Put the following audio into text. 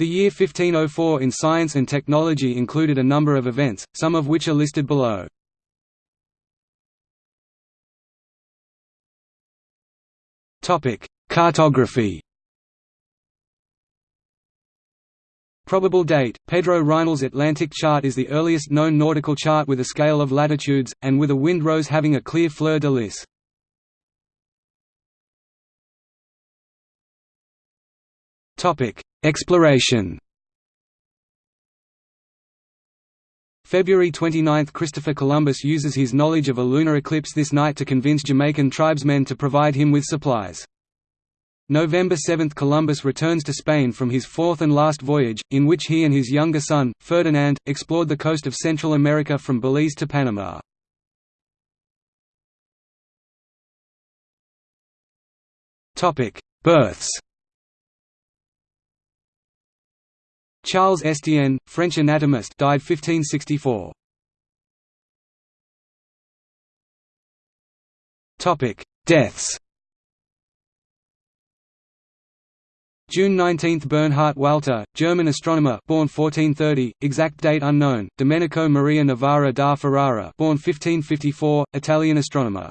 The year 1504 in science and technology included a number of events, some of which are listed below. Cartography Probable date – Pedro Reinel's Atlantic chart is the earliest known nautical chart with a scale of latitudes, and with a wind rose having a clear fleur-de-lis. Exploration February 29 – Christopher Columbus uses his knowledge of a lunar eclipse this night to convince Jamaican tribesmen to provide him with supplies. November 7 – Columbus returns to Spain from his fourth and last voyage, in which he and his younger son, Ferdinand, explored the coast of Central America from Belize to Panama. Births Charles Estienne, French anatomist died 1564. Topic: Deaths June 19 – Bernhard Walter, German astronomer born 1430, exact date unknown, Domenico Maria Novara da Ferrara born 1554, Italian astronomer